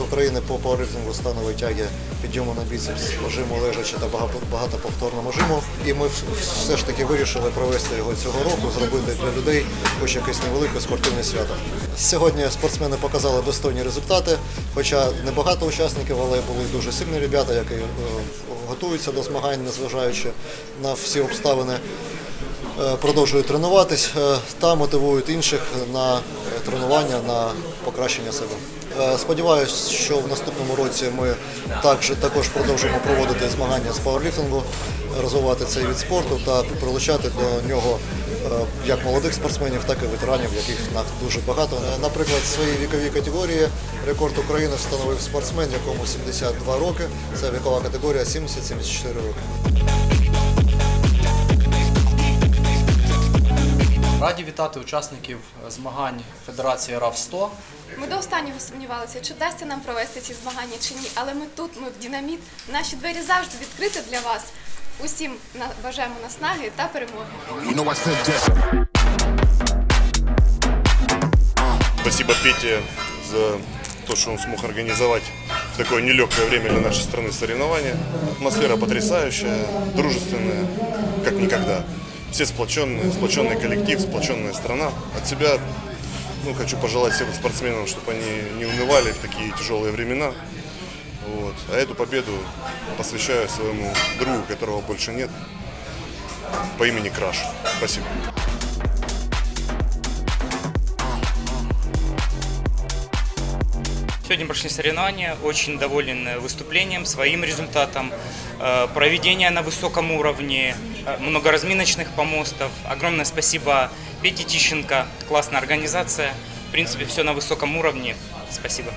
України по пауерліфтингу станової тяги, підйому на біцепс, жиму лежачи та багато- багатоповторному жиму. І ми все ж таки вирішили провести його цього року, зробити для людей хоч якесь невелике спортивне свято. Сьогодні спортсмени показали достойні результати, хоча небагато учасників, але були дуже сильні ребята, які е, готуються до змагань, незважаючи на всі обставини. Е, продовжують тренуватись е, та мотивують інших на тренування, на покращення себе. Е, Сподіваюсь, що в наступному році ми також, також продовжимо проводити змагання з пауерліфтингу, розвивати цей від спорту та прилучати до нього е, як молодих спортсменів, так і ветеранів, яких нас дуже багато. Е, Наприклад, в своїй віковій категорії рекорд України встановив спортсмен, якому 72 роки. Це вікова категорія 70-74 роки. Раді вітати учасників змагань Федерації РАВ 100 Ми до останнього сумнівалися, чи вдасться нам провести ці змагання чи ні. Але ми тут, ми в динаміт. Наші двері завжди відкриті для вас. Усім бажаємо наснаги та перемоги. You know I said that. Спасибо Пете за то, что он смог организовать в такое нелегкое время для нашей страны соревнования. Атмосфера потрясающая, дружественная, как никогда. Все сплоченные, сплоченный коллектив, сплоченная страна. От себя ну, хочу пожелать всем спортсменам, чтобы они не унывали в такие тяжелые времена. Вот. А эту победу посвящаю своему другу, которого больше нет, по имени Краш. Спасибо. Сегодня прошли соревнования, очень доволен э, выступлением, своим результатом, э, проведение на высоком уровне, э, много разминочных помостов. Огромное спасибо Пете Тищенко, классная организация. В принципе, все на высоком уровне. Спасибо.